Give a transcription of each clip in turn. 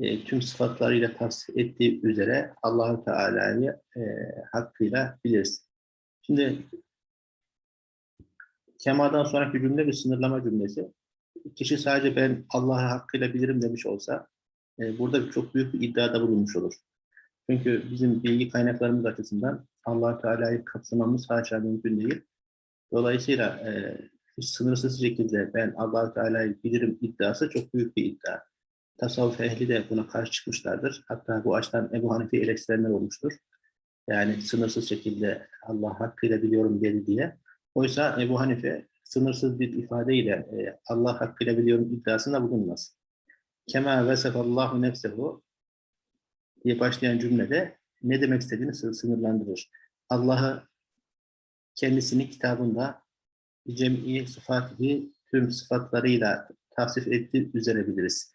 e, tüm sıfatlarıyla tavsiye ettiği üzere Allahu Teala'yı e, hakkıyla biliriz. Şimdi kemadan sonraki cümle bir sınırlama cümlesi. Kişi sadece ben Allah'ı hakkıyla bilirim demiş olsa e, burada çok büyük bir iddiada bulunmuş olur. Çünkü bizim bilgi kaynaklarımız açısından allah Teala'yı kapsamamız haşa mümkün değil. Dolayısıyla e, sınırsız şekilde ben allah Teala'yı bilirim iddiası çok büyük bir iddia. Tasavvuf ehli de buna karşı çıkmışlardır. Hatta bu açıdan Ebu Hanife eleştirenler olmuştur. Yani sınırsız şekilde Allah hakkıyla biliyorum dedi diye. Oysa Ebu Hanife sınırsız bir ifadeyle e, Allah hakkıyla biliyorum iddiasında bulunmaz. Kema vesefallahu nefsehu diye başlayan cümlede ne demek istediğini sınırlandırır. Allah'ı kendisini kitabında cem'i sıfatihi tüm sıfatlarıyla tavsif ettiği üzere biliriz.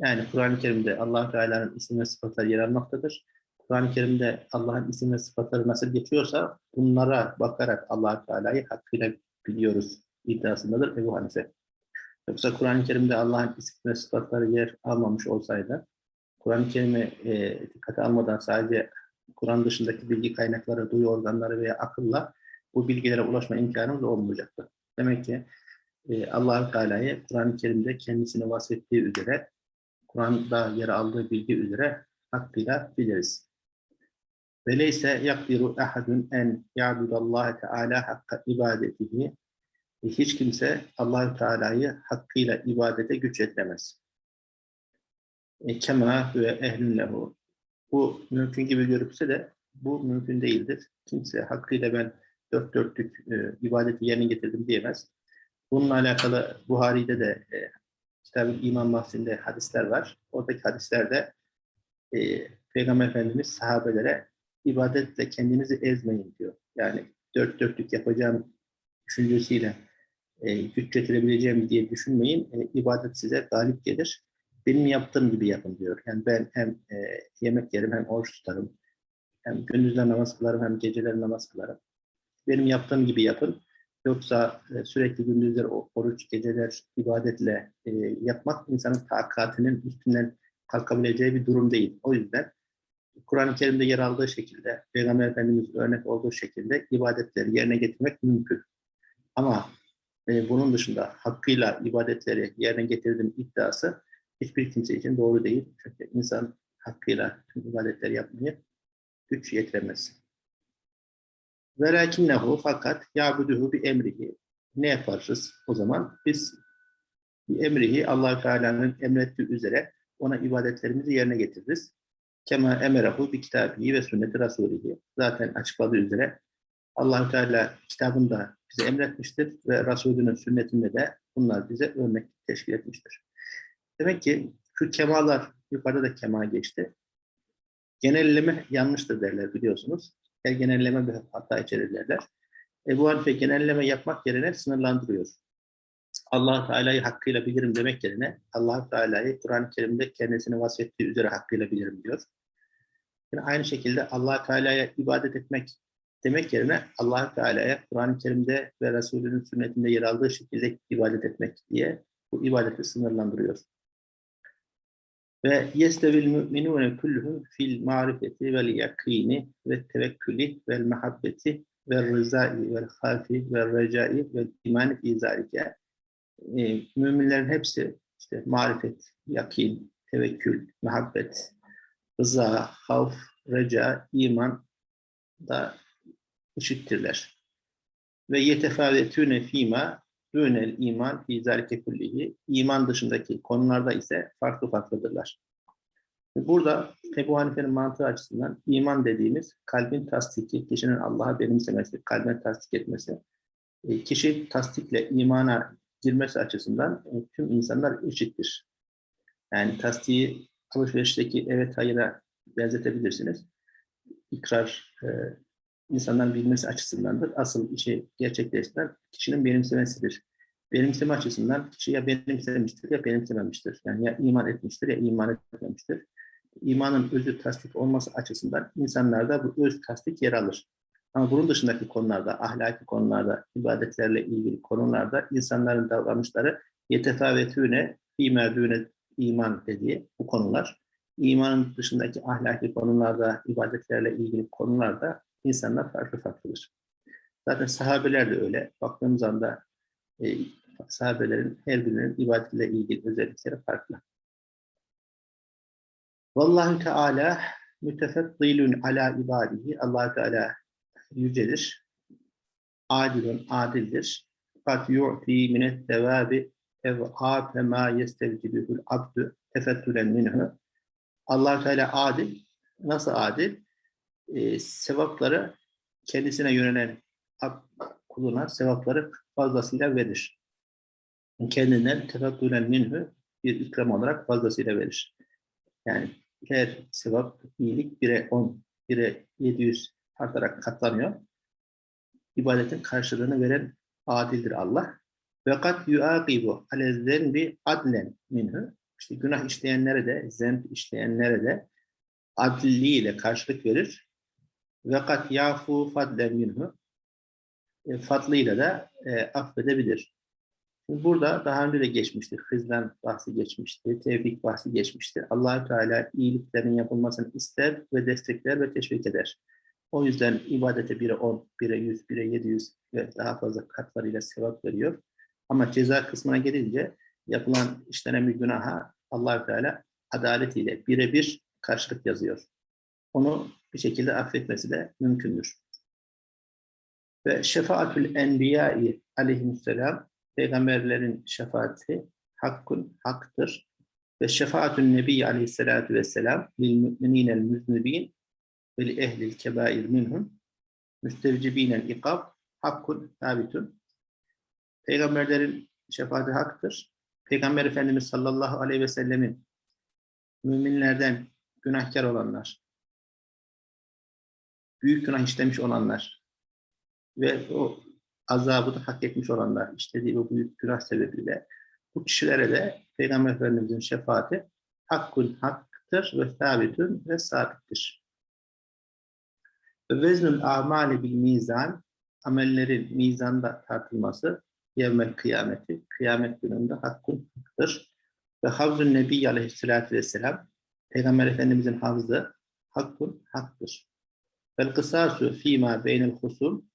Yani Kur'an-ı Kerim'de allah Teala'nın isim ve sıfatları yer almaktadır. Kur'an-ı Kerim'de Allah'ın isim ve sıfatları nasıl geçiyorsa bunlara bakarak allah Teala'yı hakkıyla biliyoruz iddiasındadır Ebu Hanife. Yoksa Kur'an-ı Kerim'de Allah'ın isim ve sıfatları yer almamış olsaydı, Kur'an-ı Kerim'i e, dikkate almadan sadece Kur'an dışındaki bilgi kaynakları, duyu organları veya akılla bu bilgilere ulaşma imkanımız olmayacaktı. Demek ki e, allah Teala'yı Kur'an-ı Kerim'de kendisini vasfettiği üzere, Kur'an'da yer aldığı bilgi üzere hakkıyla biliriz. Veleyse yakdiru ahadun en ya'budallaha Teala hakka ibadetihi hiç kimse Allahü Teala'yı hakkıyla ibadete güç yetiremez. E, kema ve ehlün. Bu mümkün gibi görükse de bu mümkün değildir. Kimse hakkıyla ben dört dörtlük e, ibadeti yerine getirdim diyemez. Bununla alakalı Buhari'de de e, kitabın iman bahsinde hadisler var. Oradaki hadislerde e, Peygamber Efendimiz sahabelere ibadetle kendinizi ezmeyin diyor. Yani dört dörtlük yapacağım düşüncesiyle e, güç getirebileceğim diye düşünmeyin. E, ibadet size galip gelir. Benim yaptığım gibi yapın diyor. Yani ben hem e, yemek yerim hem oruç tutarım. Hem gündüzler namaz kılarım hem geceler namaz kılarım. Benim yaptığım gibi yapın. Yoksa e, sürekli gündüzler oruç, geceler ibadetle e, yapmak insanın takatinin üstünden kalkabileceği bir durum değil. O yüzden Kur'an-ı Kerim'de yer aldığı şekilde, Peygamber Efendimiz örnek olduğu şekilde ibadetleri yerine getirmek mümkün. Ama e, bunun dışında hakkıyla ibadetleri yerine getirdim iddiası hiçbir kimse için doğru değil. Çünkü insan hakkıyla tüm ibadetleri yapmayı güç yetiremez. Velakinnehu fakat yabuduhu bir emrihi. Ne yaparız o zaman? Biz bir emrihi allah Teala'nın emrettiği üzere ona ibadetlerimizi yerine getiririz. Kema emerahu bir kitabihi ve sünneti rasulihi. Zaten açıkladığı üzere allah Teala kitabında bize emretmiştir ve Resulünün sünnetinde de bunlar bize örnek teşkil etmiştir. Demek ki şu kemalar, yukarıda da kema geçti. Genelleme yanlıştır derler biliyorsunuz. Her genelleme bir hata içerir derler. Ebu Hanife genelleme yapmak yerine sınırlandırıyor. allah Teala'yı hakkıyla bilirim demek yerine allah Teala'yı Kur'an-ı Kerim'de kendisini vasfettiği üzere hakkıyla bilirim diyor. Yani aynı şekilde allah Teala'ya ibadet etmek demek yerine allah Teala'ya Kur'an-ı Kerim'de ve Resulünün sünnetinde yer aldığı şekilde ibadet etmek diye bu ibadeti sınırlandırıyor. Ve yestevil müminune kulluhum fil marifeti vel yakini ve tevekkülü vel mehabbeti ve rızai vel hafi ve recai ve imani fi zalike. E, müminlerin hepsi işte marifet, yakin, tevekkül, muhabbet, rıza, havf, reca, iman da eşittirler. Ve yetefavetüne fîmâ dûnel iman fî zâlike kullihi. İman dışındaki konularda ise farklı farklıdırlar. Burada Ebu Hanife'nin mantığı açısından iman dediğimiz kalbin tasdiki, kişinin Allah'a benimsemesi, kalbine tasdik etmesi. E, kişi tasdikle imana girmesi açısından e, tüm insanlar eşittir. Yani tasdiği alışverişteki evet hayıra benzetebilirsiniz. İkrar e, insanların bilmesi açısındandır. Asıl işi gerçekleştiren kişinin benimsemesidir. Benimseme açısından kişi ya benimsemiştir ya benimsememiştir. Yani ya iman etmiştir ya iman etmemiştir. İmanın özü tasdik olması açısından insanlarda bu öz tasdik yer alır. Ama bunun dışındaki konularda, ahlaki konularda, ibadetlerle ilgili konularda insanların davranışları yetefavetüne, fîmerdüne iman dediği bu konular imanın dışındaki ahlaki konularda, ibadetlerle ilgili konularda insanlar farklı farklıdır. Zaten sahabeler de öyle. Baktığımız anda e, sahabelerin her birinin ibadetle ilgili özellikleri farklı. Vallahu Teala mütefeddilun ala ibadihi. allah Teala yücedir. Adilun, adildir. Kat yu'ti minet devabi ev'afe ma yestevcibühül abdü tefettülen minhu. allah Teala adil. Nasıl adil? Ee, sevapları kendisine yönelen kuluna sevapları fazlasıyla verir. Kendinden tefettülen minhu bir ikram olarak fazlasıyla verir. Yani her sevap, iyilik 1'e 10, 1'e 700 artarak katlanıyor. İbadetin karşılığını veren adildir Allah. Ve kat yuaqibu ale zenbi adlen minhu. İşte günah işleyenlere de, zemb işleyenlere de adliyle karşılık verir. Ve kat yafu fadlen minhu. E, fadlıyla da e, affedebilir. Şimdi burada daha önce de geçmişti. Hızdan bahsi geçmişti. Tevfik bahsi geçmişti. allah Teala iyiliklerin yapılmasını ister ve destekler ve teşvik eder. O yüzden ibadete 1'e 10, 1'e 100, 1'e 700 ve daha fazla katlarıyla sevap veriyor. Ama ceza kısmına gelince yapılan işlenen bir günaha allah Teala adaletiyle birebir karşılık yazıyor. Onu bir şekilde affetmesi de mümkündür. Ve şefaatül enbiyai aleyhisselam peygamberlerin şefaati hakkun, haktır. Ve şefaatün nebi aleyhissalatu vesselam lil müminel müznibin ve li ehlil kebair minhum müstevcibinel ikab hakkun sabitun. Peygamberlerin şefaati haktır. Peygamber Efendimiz sallallahu aleyhi ve sellemin müminlerden günahkar olanlar, büyük günah işlemiş olanlar ve o azabı da hak etmiş olanlar işlediği bu büyük günah sebebiyle bu kişilere de Peygamber Efendimiz'in şefaati hakkun haktır ve sabitün ve sabittir. Ve veznül amali bil mizan amellerin mizanda tartılması yevmel kıyameti kıyamet gününde hakkun haktır. Ve havzun nebi aleyhissalatü vesselam Peygamber Efendimiz'in havzı hakkun haktır. Vel kısasu fîmâ beynel husum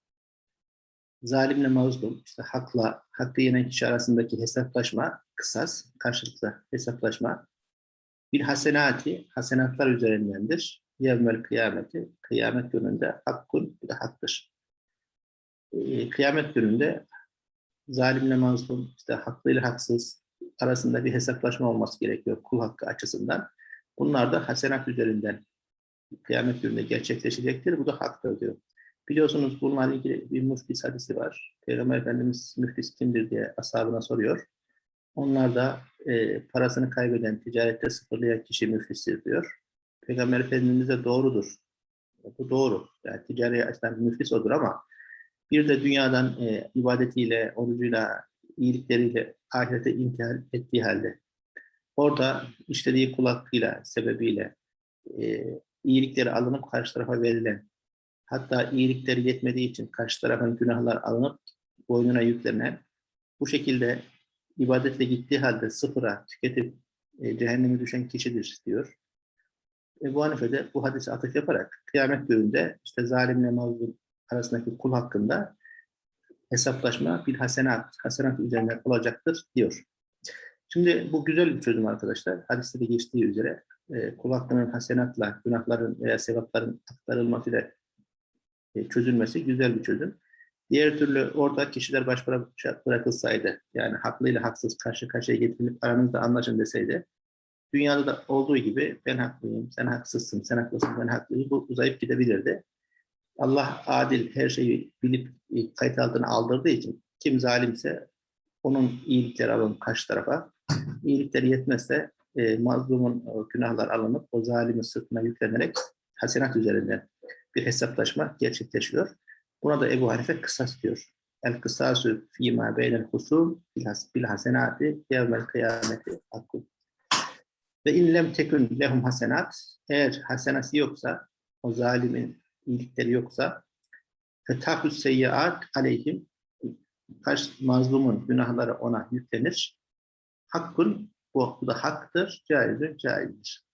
zalimle mazlum, işte hakla, hakkı yenen kişi arasındaki hesaplaşma, kısas, karşılıklı hesaplaşma, bir hasenati, hasenatlar üzerindendir. Yevmel kıyameti, kıyamet gününde hakkun, bir de haktır. Ee, kıyamet gününde zalimle mazlum, işte haklı ile haksız arasında bir hesaplaşma olması gerekiyor kul hakkı açısından. Bunlar da hasenat üzerinden kıyamet gününde gerçekleşecektir. Bu da haktır diyor. Biliyorsunuz bununla ilgili bir müflis hadisi var. Peygamber Efendimiz müflis kimdir diye ashabına soruyor. Onlar da e, parasını kaybeden, ticarette sıfırlayan kişi müflistir diyor. Peygamber Efendimiz de doğrudur. Bu doğru. Yani ticari açıdan müflis odur ama bir de dünyadan e, ibadetiyle, orucuyla, iyilikleriyle ahirete intihal ettiği halde orada işlediği kulaklığıyla, sebebiyle e, iyilikleri alınıp karşı tarafa verilen hatta iyilikleri yetmediği için karşı tarafın günahlar alınıp boynuna yüklenen bu şekilde ibadetle gittiği halde sıfıra tüketip e, cehenneme düşen kişidir diyor. E, bu Hanife de bu hadise atıf yaparak kıyamet gününde işte zalimle mazlum arasındaki kul hakkında hesaplaşma bir hasenat, hasenat üzerine olacaktır diyor. Şimdi bu güzel bir çözüm arkadaşlar. Hadiste de geçtiği üzere e, kul hakkının hasenatla, günahların veya sevapların aktarılmasıyla e, çözülmesi güzel bir çözüm. Diğer türlü orada kişiler baş bırakılsaydı, yani haklı ile haksız karşı karşıya getirilip aranızda anlaşın deseydi, dünyada da olduğu gibi ben haklıyım, sen haksızsın, sen haklısın, ben haklıyım, bu uzayıp gidebilirdi. Allah adil her şeyi bilip e, kayıt altına aldırdığı için kim zalimse onun iyilikleri alınıp karşı tarafa, iyilikleri yetmezse e, mazlumun e, günahlar alınıp o zalimin sırtına yüklenerek hasenat üzerinden bir hesaplaşma gerçekleşiyor. Buna da Ebu Hanife kısas diyor. El kısasu fîmâ beynel husûm bil hasenâti yevmel kıyameti hakkû. Ve in lem tekün lehum hasenat eğer hasenası yoksa o zalimin iyilikleri yoksa fetahus seyyiat aleyhim karşı mazlumun günahları ona yüklenir. Hakkın bu, da haktır, caizdir, caizdir.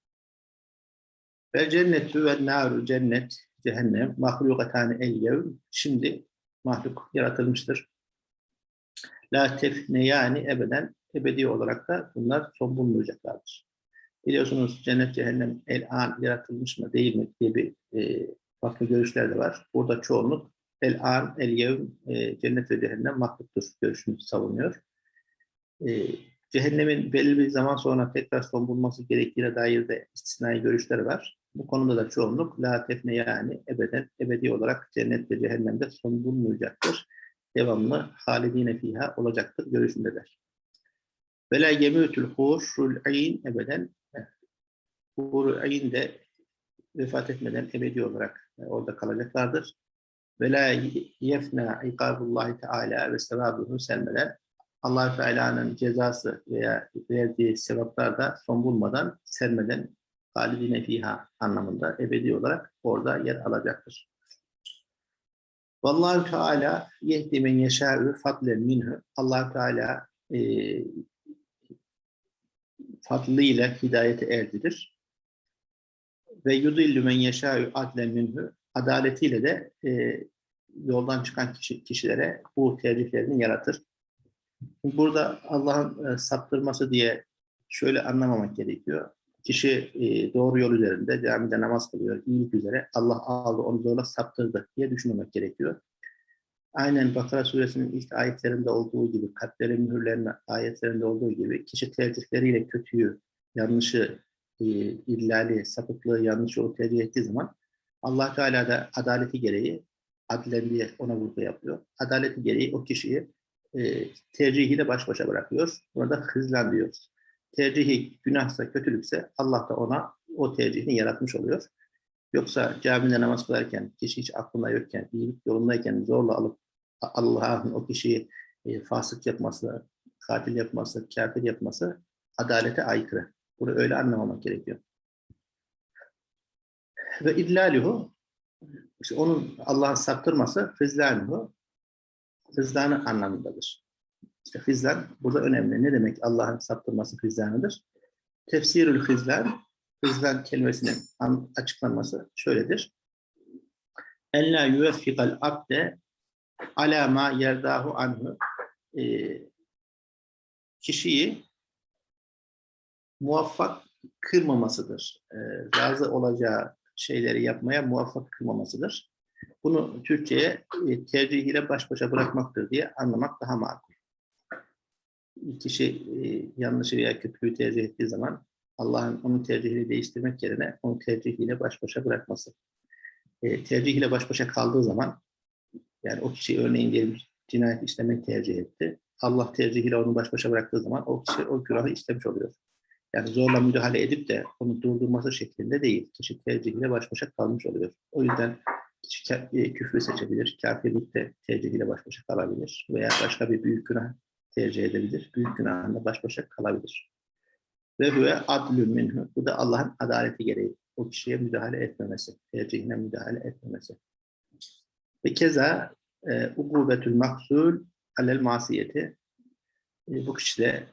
Ve cennetü ve naru cennet, cehennem, mahlukatani el yevm. Şimdi mahluk yaratılmıştır. La tefne yani ebeden, ebedi olarak da bunlar son bulunmayacaklardır. Biliyorsunuz cennet, cehennem el an yaratılmış mı değil mi diye bir e, farklı görüşler de var. Burada çoğunluk el an, el yevm, e, cennet ve cehennem mahluktur görüşünü savunuyor. E, cehennemin belli bir zaman sonra tekrar son bulması gerektiğine dair de istisnai görüşler var. Bu konuda da çoğunluk la tefne yani ebeden, ebedi olarak cennet ve cehennemde son bulunmayacaktır. Devamlı halidine fiha olacaktır görüşündeler. Ve la yemûtul hurul ayn ebeden hurul ayn de vefat etmeden ebedi olarak orada kalacaklardır. Ve la yefna ikabullahi teala ve sevabuhu selmeden allah Teala'nın cezası veya verdiği sevaplar da son bulmadan, sermeden halidine fiha anlamında ebedi olarak orada yer alacaktır. Vallahu Teala yehdi men yeşâ'ü fadlen minhu. allah Teala e, fadlıyla hidayete erdirir. Ve yudillü men yeşâ'ü adlen minhu. Adaletiyle de e, yoldan çıkan kişi, kişilere bu tercihlerini yaratır. Burada Allah'ın e, saptırması diye şöyle anlamamak gerekiyor. Kişi e, doğru yol üzerinde, camide namaz kılıyor, iyilik üzere. Allah aldı, onu zorla saptırdı diye düşünmemek gerekiyor. Aynen Bakara suresinin ilk ayetlerinde olduğu gibi, kalplerin mühürlerinin ayetlerinde olduğu gibi kişi tercihleriyle kötüyü, yanlışı, e, illali, sapıklığı, yanlış yolu tercih ettiği zaman Allah Teala da adaleti gereği, adilen diye ona vurgu yapıyor. Adaleti gereği o kişiyi e, tercihiyle baş başa bırakıyor. Burada hızlan diyoruz. Tercihi günahsa, kötülükse Allah da ona o tercihini yaratmış oluyor. Yoksa camide namaz kılarken, kişi hiç aklında yokken, iyilik yolundayken zorla alıp Allah'ın o kişiyi e, fasık yapması, katil yapması, kafir yapması adalete aykırı. Bunu öyle anlamamak gerekiyor. Ve idlaluhu işte onun Allah'ın saptırması hızlanuhu hızlanı anlamındadır. İşte hızlan burada önemli. Ne demek Allah'ın saptırması hızlanıdır? Tefsirül hızlan, hızlan kelimesinin açıklanması şöyledir. En la yuveffikal abde ala ma yerdahu anhu ee, kişiyi muvaffak kırmamasıdır. E, razı olacağı şeyleri yapmaya muvaffak kılmamasıdır. Bunu Türkçe'ye e, tercihiyle baş başa bırakmaktır diye anlamak daha makul. Kişi e, yanlışı veya kötülüğü tercih ettiği zaman Allah'ın onun tercihini değiştirmek yerine onu tercihiyle baş başa bırakması. E, tercihiyle baş başa kaldığı zaman yani o kişi örneğin diyelim cinayet işlemek tercih etti. Allah tercihiyle onu baş başa bıraktığı zaman o kişi o günahı işlemiş oluyor. Yani zorla müdahale edip de onu durdurması şeklinde değil. Kişi tercihiyle baş başa kalmış oluyor. O yüzden küfrü seçebilir, kafirlik de tercihiyle baş başa kalabilir veya başka bir büyük günah tercih edebilir. Büyük günahında baş başa kalabilir. Ve huve adlü minhu. Bu da Allah'ın adaleti gereği. O kişiye müdahale etmemesi, tercihine müdahale etmemesi. Ve keza e, ukubetül maksul alel masiyeti. E, bu kişi de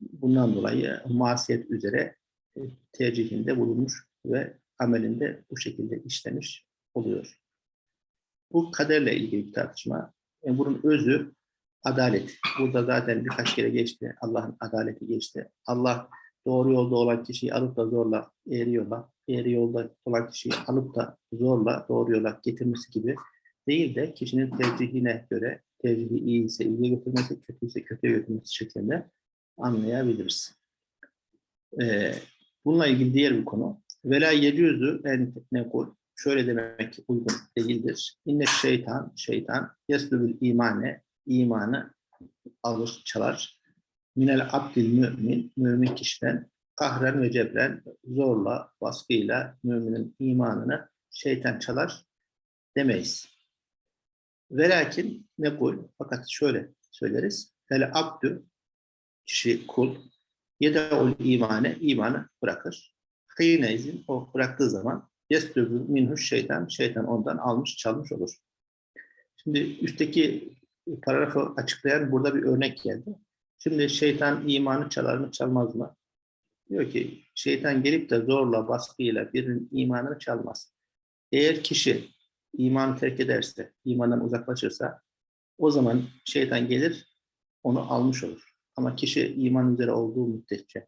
bundan dolayı masiyet üzere e, tercihinde bulunmuş ve amelinde bu şekilde işlemiş oluyor. Bu kaderle ilgili bir tartışma. Yani bunun özü adalet. Burada zaten birkaç kere geçti. Allah'ın adaleti geçti. Allah doğru yolda olan kişiyi alıp da zorla eğri eğri yolda olan kişiyi alıp da zorla doğru yola getirmesi gibi değil de kişinin tercihine göre tercihi iyi ise iyiye götürmesi, kötü ise kötüye götürmesi şeklinde anlayabiliriz. Ee, bununla ilgili diğer bir konu. Vela yecüzü en nekul şöyle demek uygun değildir. İnne şeytan, şeytan yeslübül imane, imanı alır, çalar. Minel abdil mümin, mümin kişiden kahren ve cebren, zorla, baskıyla müminin imanını şeytan çalar demeyiz. Velakin ne kul, fakat şöyle söyleriz. Hele abdü, kişi kul, yedeul imane, imanı bırakır. Kıyne izin, o bıraktığı zaman Yestübü minhu şeytan, şeytan ondan almış, çalmış olur. Şimdi üstteki paragrafı açıklayan burada bir örnek geldi. Şimdi şeytan imanı çalar mı, çalmaz mı? Diyor ki şeytan gelip de zorla, baskıyla birinin imanını çalmaz. Eğer kişi imanı terk ederse, imandan uzaklaşırsa o zaman şeytan gelir onu almış olur. Ama kişi iman üzere olduğu müddetçe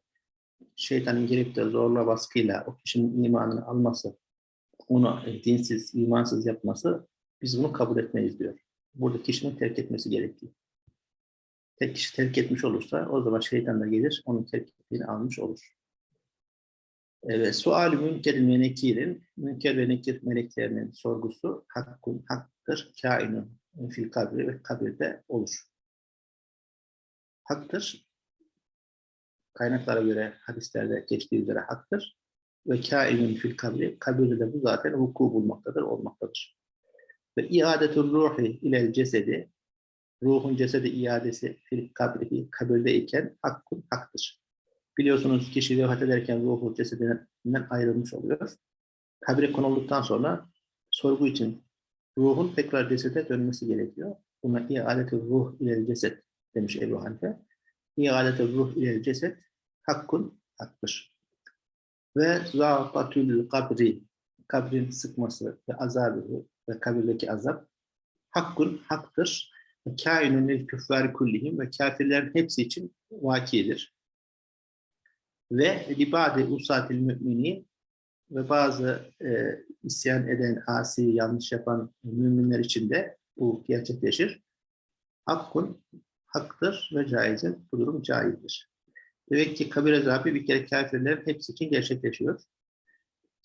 şeytanın gelip de zorla baskıyla o kişinin imanını alması, onu dinsiz, imansız yapması biz bunu kabul etmeyiz diyor. Burada kişinin terk etmesi gerekiyor. Tek kişi terk etmiş olursa o zaman şeytan da gelir onun terk ettiğini almış olur. Evet, sual-i münkerin ve nekirin, münker ve nekir meleklerinin sorgusu hakkun, haktır, kainun fil kabri ve kabirde olur. Haktır, kaynaklara göre hadislerde geçtiği üzere haktır ve kainun fil kabri, kabirde de bu zaten vuku bulmaktadır, olmaktadır. Ve iadetul ruhi ilel cesedi, ruhun cesedi iadesi fil kabrihi, kabirdeyken hakkun haktır. Biliyorsunuz kişi vefat ederken ruhu cesedinden ayrılmış oluyor. Kabre konulduktan sonra sorgu için ruhun tekrar cesede dönmesi gerekiyor. Buna iadetul ruh ilel ceset demiş Ebu Hanife. İadetul ruh ilel ceset hakkun haktır. Ve zâfatül kabri kabrin sıkması ve azabı ve kabirdeki azap hakkun haktır. Kainun lil küffâri kullihim ve kafirlerin hepsi için vakidir. Ve libadi usatil mümini ve bazı e, isyan eden, asi, yanlış yapan müminler için de bu gerçekleşir. Hakkun, haktır ve caizin. Bu durum caizdir. Demek ki kabir azabı bir kere kafirlerin hepsi için gerçekleşiyor.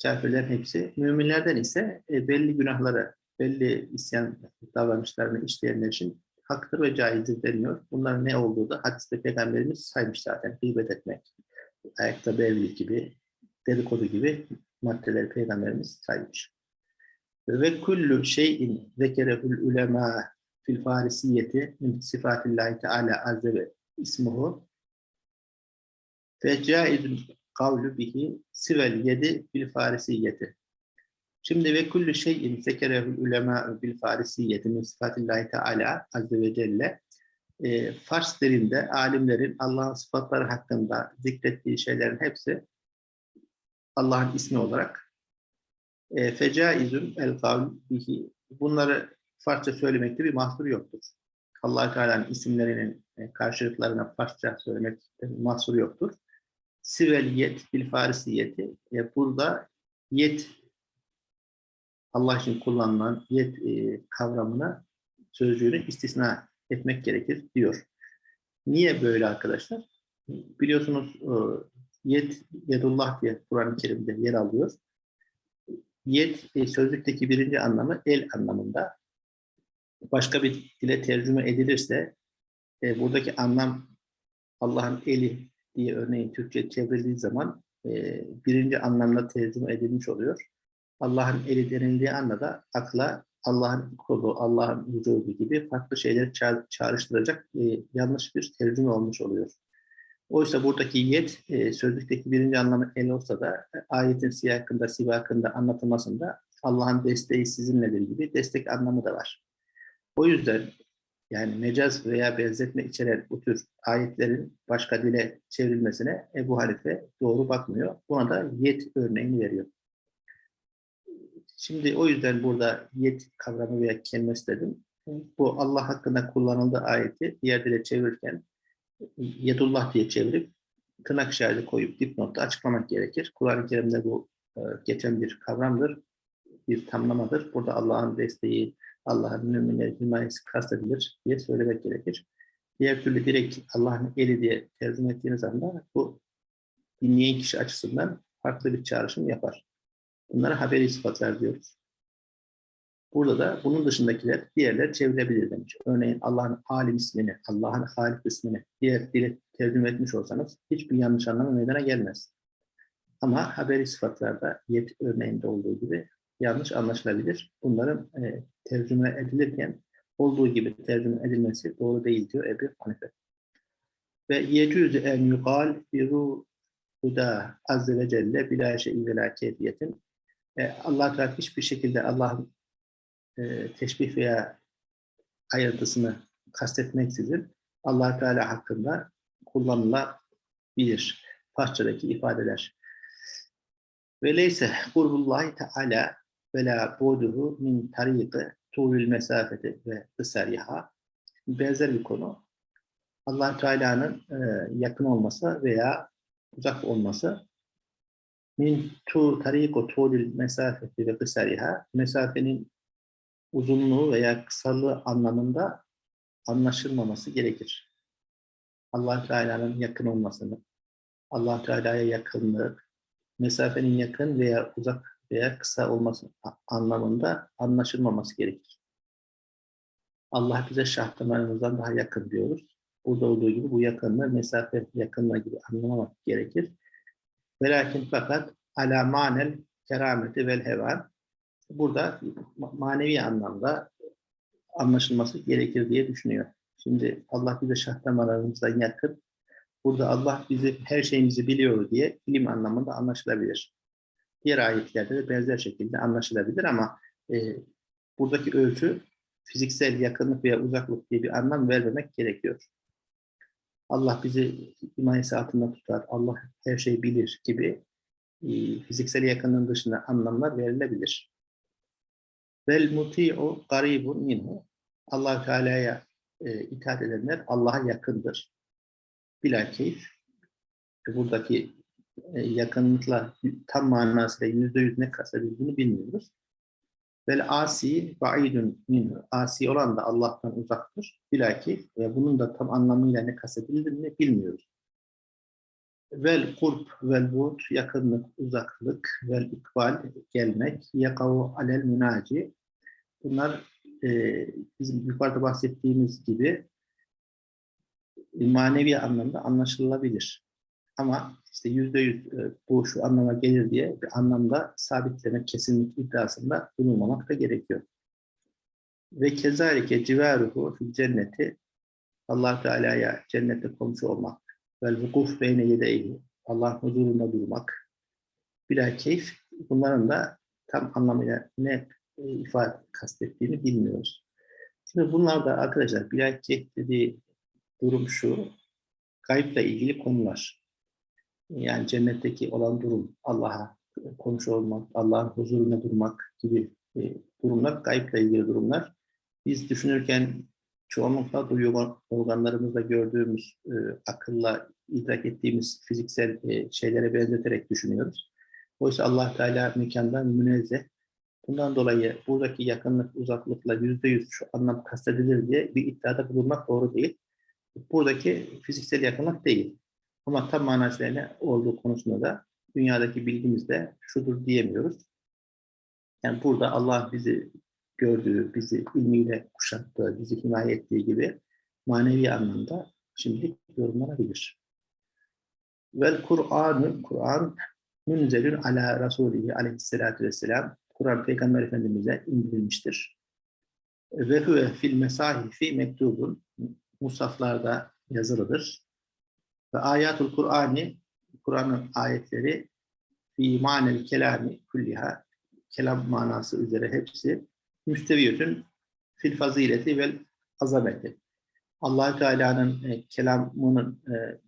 Kafirlerin hepsi. Müminlerden ise e, belli günahları, belli isyan davranışlarını işleyenler için haktır ve caizdir deniyor. Bunların ne olduğu da hadiste peygamberimiz saymış zaten. Gıybet etmek, ayakta evlilik gibi, dedikodu gibi maddeleri peygamberimiz saymış. Ve kullu şeyin zekerehul ulema fil farisiyeti min sifatillahi teala azze ve ismuhu fe caizun kavlu bihi sivel yedi fil farisiyeti. Şimdi ve kullu şeyin zekerehul ulema bil farisiyeti min sifatillahi teala azze ve celle e, Fars dilinde alimlerin Allah'ın sıfatları hakkında zikrettiği şeylerin hepsi Allah'ın ismi olarak e, fecaizun el kavl bihi bunları Farsça söylemekte bir mahsur yoktur. allah Teala'nın isimlerinin e, karşılıklarına Farsça söylemek mahsur yoktur. Sivel yet bil farisiyeti e, burada yet Allah için kullanılan yet e, kavramına sözcüğünü istisna etmek gerekir diyor. Niye böyle arkadaşlar? Biliyorsunuz e, yet, yedullah diye Kur'an-ı Kerim'de yer alıyor. Yet e, sözlükteki birinci anlamı el anlamında. Başka bir dile tercüme edilirse e, buradaki anlam Allah'ın eli diye örneğin Türkçe çevrildiği zaman birinci anlamda tercüme edilmiş oluyor. Allah'ın eli denildiği anda da akla Allah'ın kolu, Allah'ın vücudu gibi farklı şeyleri ça çağrıştıracak e, yanlış bir tercüme olmuş oluyor. Oysa buradaki yet, e, sözlükteki birinci anlamı el olsa da e, ayetin siyakında, sivakında anlatılmasında Allah'ın desteği sizinledir gibi destek anlamı da var. O yüzden yani mecaz veya benzetme içeren bu tür ayetlerin başka dile çevrilmesine Ebu Hanife doğru bakmıyor. Buna da yet örneğini veriyor. Şimdi o yüzden burada yet kavramı veya kelimesi dedim. Bu Allah hakkında kullanıldığı ayeti diğer dile çevirirken yedullah diye çevirip tırnak işareti koyup dipnotta açıklamak gerekir. Kur'an-ı Kerim'de bu e, geçen bir kavramdır, bir tamlamadır. Burada Allah'ın desteği, Allah'ın müminleri himayesi kastedilir diye söylemek gerekir. Diğer türlü direkt Allah'ın eli diye tercüme ettiğiniz anda bu dinleyen kişi açısından farklı bir çağrışım yapar. Bunlara haberi sıfatlar diyoruz. Burada da bunun dışındakiler diğerler çevrilebilir demiş. Örneğin Allah'ın alim ismini, Allah'ın halik ismini diğer dile tercüme etmiş olsanız hiçbir yanlış anlamı meydana gelmez. Ama haberi sıfatlarda yet örneğinde olduğu gibi yanlış anlaşılabilir. Bunların e, tercüme edilirken olduğu gibi tercüme edilmesi doğru değil diyor Ebu Hanife. Ve yecüzü en yugal fi ruhuda azze ve celle bila şeyin ve la keyfiyetin e, Allah Teala hiçbir şekilde Allah'ın e, teşbih veya ayrıntısını kastetmeksizin allah Teala hakkında kullanılabilir. Farsçadaki ifadeler. Ve leyse kurbullahi teala ve la buduhu min tariqi tuğlül mesafeti ve ısariha. Benzer bir konu. allah Teala'nın e, yakın olması veya uzak olması min tu tariqu tuğlül mesafeti ve ısariha mesafenin uzunluğu veya kısalığı anlamında anlaşılmaması gerekir. allah Teala'nın yakın olmasını, allah Teala'ya yakınlık, mesafenin yakın veya uzak veya kısa olması anlamında anlaşılmaması gerekir. Allah bize şah damarımızdan daha yakın diyoruz. Burada olduğu gibi bu yakınlığı mesafe yakınlığı gibi anlamamak gerekir. Ve lakin fakat ala manel kerameti vel hevan burada manevi anlamda anlaşılması gerekir diye düşünüyor. Şimdi Allah bize şah damarlarımızdan yakın. Burada Allah bizi her şeyimizi biliyor diye ilim anlamında anlaşılabilir. Diğer ayetlerde de benzer şekilde anlaşılabilir ama e, buradaki ölçü fiziksel yakınlık veya uzaklık diye bir anlam vermemek gerekiyor. Allah bizi himayesi altında tutar, Allah her şeyi bilir gibi e, fiziksel yakınlığın dışında anlamlar verilebilir. Vel muti'u garibun minhu. allah Teala'ya e, itaat edenler Allah'a yakındır. Buradaki e, yakınlıkla tam manasıyla yüzde yüz ne kastedildiğini bilmiyoruz. Vel asi ba'idun minhu. Asi olan da Allah'tan uzaktır. Bilakif ve bunun da tam anlamıyla ne kastedildiğini bilmiyoruz. Vel kurb vel bud yakınlık, uzaklık, vel ikbal gelmek, yakavu alel münaci. Bunlar e, bizim yukarıda bahsettiğimiz gibi manevi anlamda anlaşılabilir. Ama işte yüzde yüz e, bu şu anlama gelir diye bir anlamda sabitleme kesinlik iddiasında bulunmamak da gerekiyor. Ve kezalike civaruhu fil cenneti allah Teala'ya cennette komşu olmak vel vukuf beyne yedeyhi Allah huzurunda durmak bila keyif bunların da tam anlamıyla ne e, ifade kastettiğini bilmiyoruz. Şimdi bunlar da arkadaşlar bila keyif dediği durum şu kayıpla ilgili konular yani cennetteki olan durum, Allah'a komşu olmak, Allah'ın huzuruna durmak gibi e, durumlar, kayıpla ilgili durumlar. Biz düşünürken çoğunlukla duyu organlarımızda gördüğümüz, e, akılla idrak ettiğimiz fiziksel e, şeylere benzeterek düşünüyoruz. Oysa Allah Teala mekandan münezzeh. Bundan dolayı buradaki yakınlık, uzaklıkla yüzde yüz şu anlam kastedilir diye bir iddiada bulunmak doğru değil. Buradaki fiziksel yakınlık değil. Ama tam manasıyla olduğu konusunda da dünyadaki bilgimizde şudur diyemiyoruz. Yani burada Allah bizi gördüğü, bizi ilmiyle kuşattığı, bizi himaye ettiği gibi manevi anlamda şimdilik yorumlanabilir. Vel Kur'an'ı, Kur'an münzelün ala Resulihi aleyhissalatü vesselam Kur'an Peygamber Efendimiz'e indirilmiştir. Ve huve fil mesahifi mektubun musaflarda yazılıdır. Ve ayatul Kur'ani, Kur'an'ın ayetleri fi manel kelami kulliha, kelam manası üzere hepsi müsteviyetün fil fazileti vel azameti. allah Teala'nın e, kelamının e,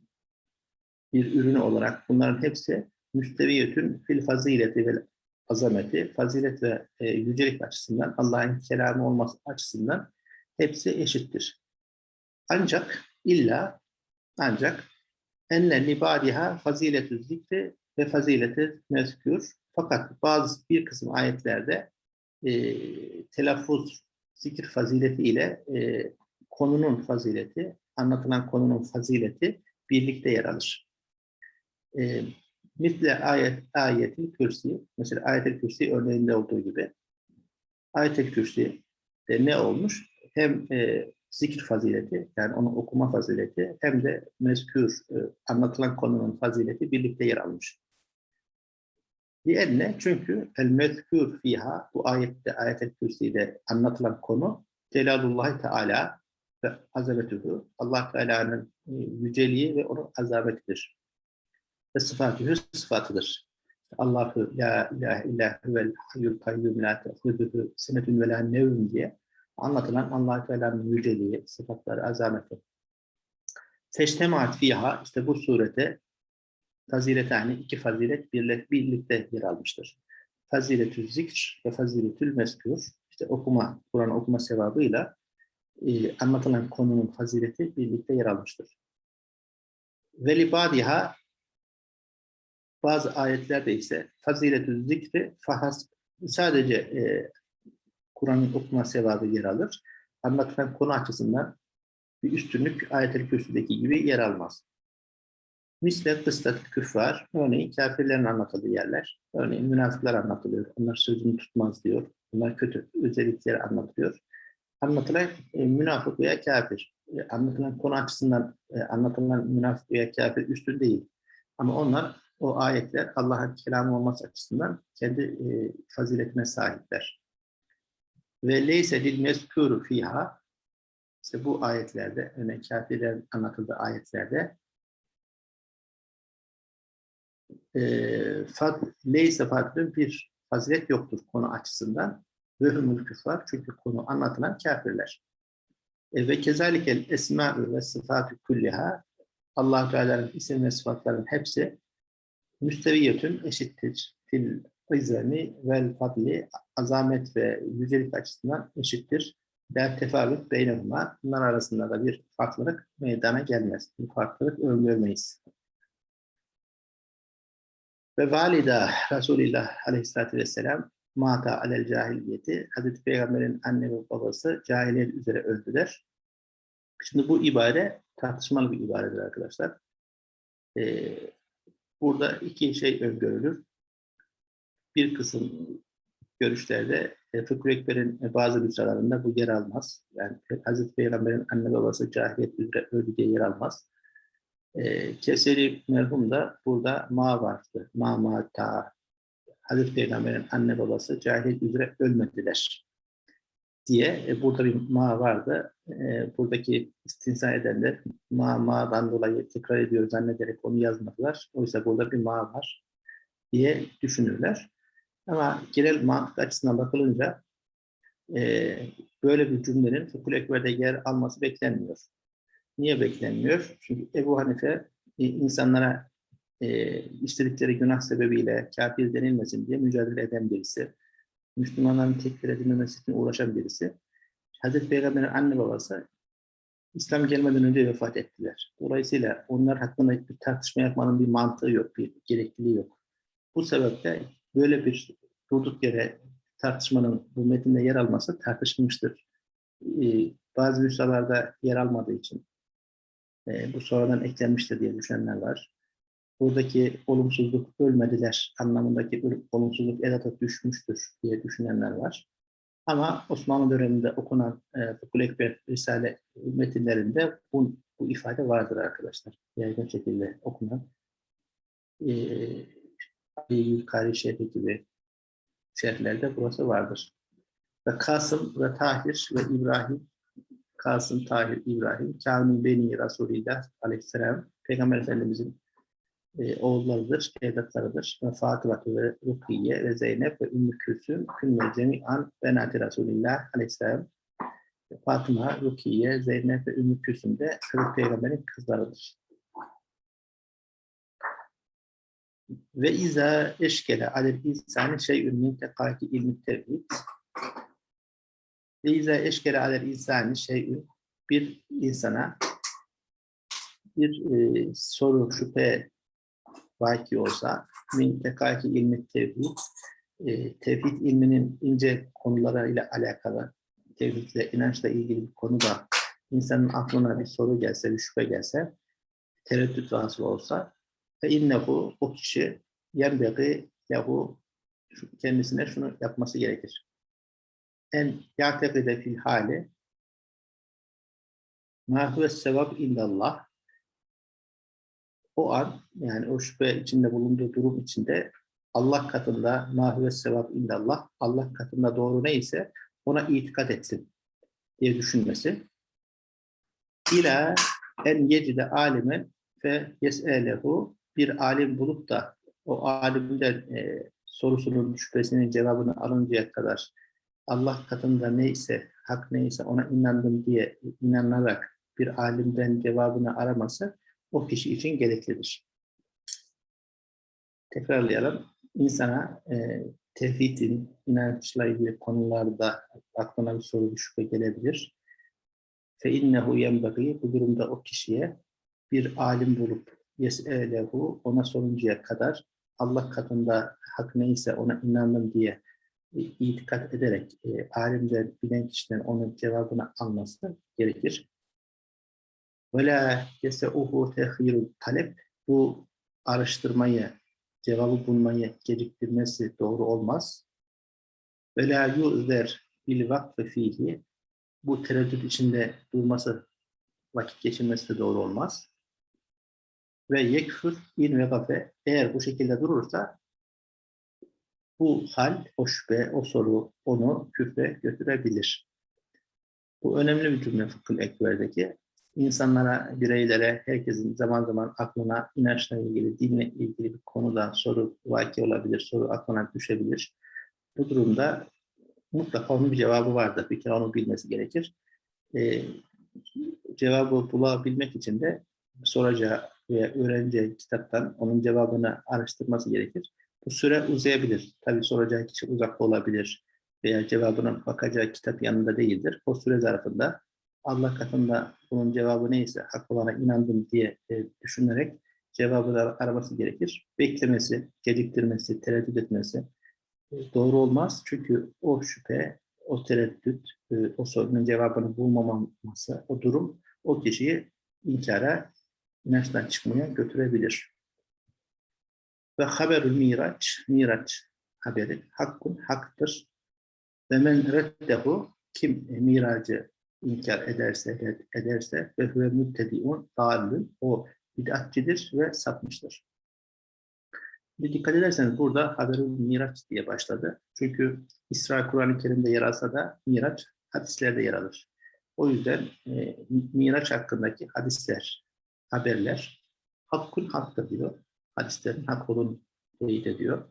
bir ürünü olarak bunların hepsi müsteviyetün fil fazileti vel azameti, fazilet ve e, yücelik açısından, Allah'ın kelamı olması açısından hepsi eşittir. Ancak illa ancak enne libadiha faziletü zikri ve fazileti mezkür. Fakat bazı bir kısım ayetlerde e, telaffuz, zikir fazileti ile e, konunun fazileti, anlatılan konunun fazileti birlikte yer alır. E, Misle ayet, ayetil kürsi, mesela ayetel kürsi örneğinde olduğu gibi ayetel kürsi de ne olmuş? Hem e, zikir fazileti yani onu okuma fazileti hem de mezkür e, anlatılan konunun fazileti birlikte yer almış. Diğerine çünkü el mezkür fiha bu ayette ayet-el kürsüde anlatılan konu Celalullah Teala ve azametuhu Allah Teala'nın e, yüceliği ve onun azametidir. Ve sıfatühü sıfatıdır. Allahu la ilahe illa huvel hayyul kayyum la te'huduhu senetun ve la nevm diye anlatılan allah Teala'nın yüceliği, sıfatları, azameti. Feştemaat fiha, işte bu surete faziletani iki fazilet birlikte yer almıştır. Faziletül zikr ve faziletül meskür işte okuma, Kur'an okuma sevabıyla e, anlatılan konunun fazileti birlikte yer almıştır. Ve libadiha bazı ayetlerde ise faziletül zikri fahas sadece e, Kur'an'ın okuma sevabı yer alır. Anlatılan konu açısından bir üstünlük ayet-el kürsüdeki gibi yer almaz. Misle kıstat küffar, örneğin kafirlerin anlatıldığı yerler, örneğin münafıklar anlatılıyor, onlar sözünü tutmaz diyor, bunlar kötü özellikleri anlatılıyor. Anlatılan e, münafık veya kafir, e, anlatılan konu açısından e, anlatılan münafık veya kafir üstün değil. Ama onlar, o ayetler Allah'ın kelamı olması açısından kendi e, faziletine sahipler. Ve leyse lil mezkuru fiha, işte bu ayetlerde, örneğin kafirlerin anlatıldığı ayetlerde e, fad, leyse fadlın bir fazilet yoktur konu açısından. Ve hümül küfar çünkü konu anlatılan kafirler. E, ve kezalikel esma'u ve sıfatü kulliha allah Teala'nın isim ve sıfatların hepsi müsteviyetün eşittir. Fil izani vel fadli azamet ve yücelik açısından eşittir. Der tefavüt beynehuma bunlar arasında da bir farklılık meydana gelmez. Bir farklılık öngörmeyiz. Ve valida Resulullah Aleyhisselatü Vesselam mata alel cahiliyeti Hazreti Peygamber'in anne ve babası cahiliyet üzere öldüler. Şimdi bu ibare tartışmalı bir ibaredir arkadaşlar. Ee, burada iki şey öngörülür. Bir kısım görüşlerde e, Fıkıh Ekber'in bazı nüshalarında bu yer almaz. Yani Hazreti Peygamber'in anne babası cahiliyet üzere öldü diye yer almaz. E, Keseri merhum da burada ma vardı. Ma ma ta. Hazreti Peygamber'in anne babası cahiliyet üzere ölmediler diye e, burada bir ma vardı. E, buradaki istinsa edenler ma ma'dan dolayı tekrar ediyor zannederek onu yazmadılar. Oysa burada bir ma var diye düşünürler. Ama genel mantık açısından bakılınca e, böyle bir cümlenin fıkıh ekberde yer alması beklenmiyor. Niye beklenmiyor? Çünkü Ebu Hanife e, insanlara e, işledikleri günah sebebiyle kafir denilmesin diye mücadele eden birisi. Müslümanların tekfir edilmemesi için uğraşan birisi. Hazreti Peygamber'in anne babası İslam gelmeden önce vefat ettiler. Dolayısıyla onlar hakkında bir tartışma yapmanın bir mantığı yok, bir gerekliliği yok. Bu sebeple böyle bir durduk yere tartışmanın bu metinde yer alması tartışılmıştır. Ee, bazı nüshalarda yer almadığı için e, bu sonradan eklenmiştir diye düşünenler var. Buradaki olumsuzluk ölmediler anlamındaki olumsuzluk edata düşmüştür diye düşünenler var. Ama Osmanlı döneminde okunan e, Fıkhul Ekber Risale metinlerinde bu, bu ifade vardır arkadaşlar. Yaygın şekilde okunan. E, Yülkari Şerhi gibi şerhlerde burası vardır. Ve Kasım ve Tahir ve İbrahim Kasım, Tahir, İbrahim, Kâmin Beni Resulillah aleyhisselam, Peygamber Efendimizin e, oğullarıdır, evlatlarıdır. Ve Fatıma ve Rukiye ve Zeynep ve Ümmü Külsüm, Kümme Cemi'an Benati Resulillah aleyhisselam. Fatıma, Rukiye, Zeynep ve Ümmü Külsüm de Hazreti Peygamber'in kızlarıdır. Ve izâ eşkele alel insani şey'ün min tekâki ilmi tevhid. Ve izâ eşkele alel insani şey'ün bir insana bir e, soru, şüphe vaki olsa min tekâki ilmi tevhid e, tevhid ilminin ince konularıyla alakalı tevhidle, inançla ilgili bir konuda insanın aklına bir soru gelse, bir şüphe gelse, tereddüt vasıl olsa ve innehu o kişi yenbeği yahu kendisine şunu yapması gerekir. En ya'tekide fil hali ma huve sevap illallah o an yani o şüphe içinde bulunduğu durum içinde Allah katında ma huve sevap illallah Allah katında doğru neyse ona itikat etsin diye düşünmesi. İla en yecide alimen fe yes'elehu bir alim bulup da o alimden e, sorusunun, şüphesinin cevabını alıncaya kadar Allah katında neyse, hak neyse ona inandım diye inanarak bir alimden cevabını araması o kişi için gereklidir. tekrarlayalım. İnsana e, tevhidin, inançla ilgili konularda aklına bir soru, bir şüphe gelebilir. İnnehu yenbagî bu durumda o kişiye bir alim bulup yes'elehu ona soruncaya kadar Allah katında hak neyse ona inandım diye e, itikat ederek e, alimden, bilen kişiden onun cevabını alması gerekir. Ve la yeseuhu tehirul talep bu araştırmayı, cevabı bulmayı geciktirmesi doğru olmaz. Ve la yu'zer bil vakfı fihi bu tereddüt içinde durması, vakit geçirmesi de doğru olmaz. Ve yekfur in ve gafe eğer bu şekilde durursa bu hal, o şüphe, o soru onu küfre götürebilir. Bu önemli bir cümle Fıkhül Ekber'deki. İnsanlara, bireylere, herkesin zaman zaman aklına inançla ilgili, dinle ilgili bir konuda soru vaki olabilir, soru aklına düşebilir. Bu durumda mutlaka onun bir cevabı vardır. Bir kere onu bilmesi gerekir. Ee, cevabı bulabilmek için de soracağı veya öğreneceği kitaptan onun cevabını araştırması gerekir. Bu süre uzayabilir. Tabii soracağı kişi uzakta olabilir veya cevabına bakacağı kitap yanında değildir. O süre zarfında Allah katında bunun cevabı neyse hak olana inandım diye e, düşünerek cevabı da araması gerekir. Beklemesi, geciktirmesi, tereddüt etmesi e, doğru olmaz. Çünkü o şüphe, o tereddüt, e, o sorunun cevabını bulmamaması, o durum o kişiyi inkara, inançtan çıkmaya götürebilir. Ve haberül miraç, miraç haberi hakkun haktır. Ve men reddehu kim miracı inkar ederse ederse ve huve müttediun dallün o bid'atçidir ve sapmıştır. Bir dikkat ederseniz burada haberül miraç diye başladı. Çünkü İsra Kur'an-ı Kerim'de yer alsa da miraç hadislerde yer alır. O yüzden e, miraç hakkındaki hadisler, haberler hakkun haktır diyor hadislerin hak olduğunu teyit ediyor.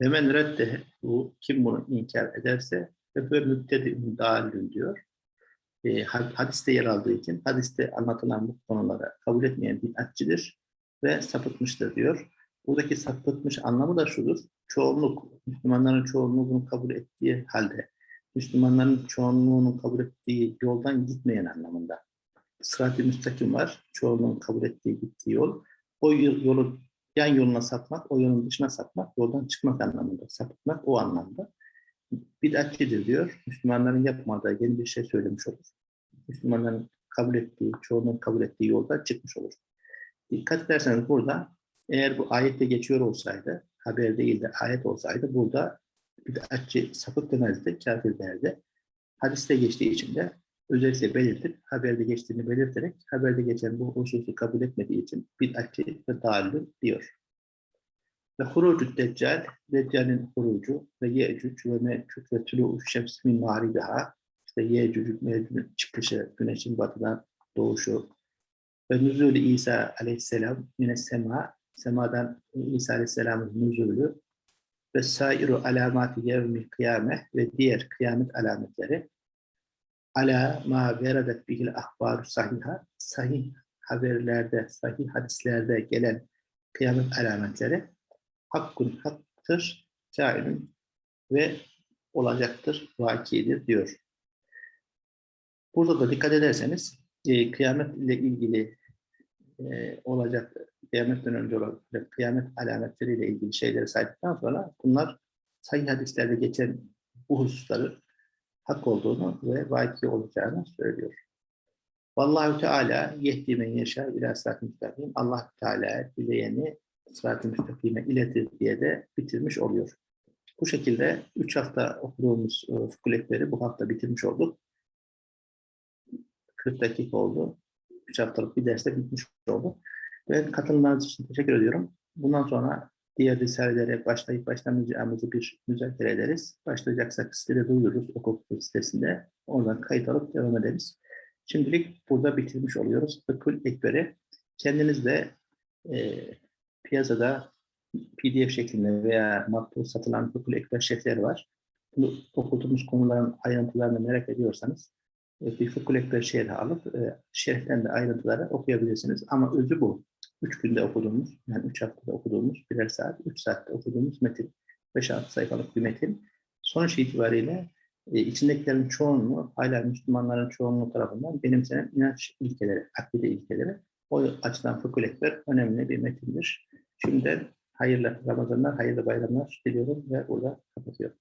Ve men redde bu kim bunu inkar ederse ve böyle müptedi dalün diyor. E, hadiste yer aldığı için hadiste anlatılan bu konulara kabul etmeyen bid'atçidir ve sapıtmıştır diyor. Buradaki sapıtmış anlamı da şudur. Çoğunluk, Müslümanların çoğunluğu bunu kabul ettiği halde Müslümanların çoğunluğunun kabul ettiği yoldan gitmeyen anlamında. Sırat-ı müstakim var. Çoğunluğun kabul ettiği gittiği yol. O yolu yan yoluna sapmak, o yolun dışına sapmak, yoldan çıkmak anlamında, sapıtmak o anlamda. Bid'atçidir diyor. Müslümanların yapmadığı yeni bir şey söylemiş olur. Müslümanların kabul ettiği, çoğunun kabul ettiği yolda çıkmış olur. Dikkat ederseniz burada eğer bu ayette geçiyor olsaydı, haber değil de ayet olsaydı burada bid'atçi sapık demezdi, kafir derdi. Hadiste geçtiği için de özellikle belirtip, haberde geçtiğini belirterek, haberde geçen bu hususu kabul etmediği için bid'atçi ve dalil diyor. Ve hurucu deccal, deccalin hurucu ve yecüc ve mecüc ve tülû şems min mağribiha, işte yecüc, mecüc çıkışı, güneşin batıdan doğuşu ve nüzulü İsa aleyhisselam mine sema, semadan İsa aleyhisselamın nüzulü ve sairu alamati yevmil kıyame ve diğer kıyamet alametleri ala ma veredet bihil ahbaru sahiha sahih haberlerde, sahih hadislerde gelen kıyamet alametleri hakkun haktır, kainun ve olacaktır, vakidir diyor. Burada da dikkat ederseniz e, kıyamet ile ilgili e, olacak, kıyametten önce olan kıyamet alametleriyle ilgili şeyleri saydıktan sonra bunlar sahih hadislerde geçen bu hususları hak olduğunu ve vaki olacağını söylüyor. Vallahu Teala yehdi men yaşa ila sırat müstakim. Allah Teala dileyeni sırat-ı müstakime iletir diye de bitirmiş oluyor. Bu şekilde 3 hafta okuduğumuz e, fıkıh bu hafta bitirmiş olduk. 40 dakika oldu. 3 haftalık bir derste bitmiş oldu. Ve katılımlarınız için teşekkür ediyorum. Bundan sonra diğer risalelere başlayıp başlamayacağımızı bir müzakere ederiz. Başlayacaksak sitede duyururuz okul sitesinde. Oradan kayıt alıp devam ederiz. Şimdilik burada bitirmiş oluyoruz. Fıkhül Ekber'i kendiniz de e, piyasada PDF şeklinde veya matbu satılan Fıkhül Ekber şerhleri var. Bu okuduğumuz konuların ayrıntılarını merak ediyorsanız e, bir Fıkhül Ekber şerhi alıp e, şerhten de ayrıntıları okuyabilirsiniz. Ama özü bu. Üç günde okuduğumuz, yani üç haftada okuduğumuz, birer saat, üç saatte okuduğumuz metin. 5-6 sayfalık bir metin. Sonuç itibariyle e, içindekilerin çoğunluğu, hala Müslümanların çoğunluğu tarafından benimsenen inanç ilkeleri, akide ilkeleri. O açıdan Ekber önemli bir metindir. Şimdi hayırlı Ramazanlar, hayırlı bayramlar diliyorum ve burada kapatıyorum.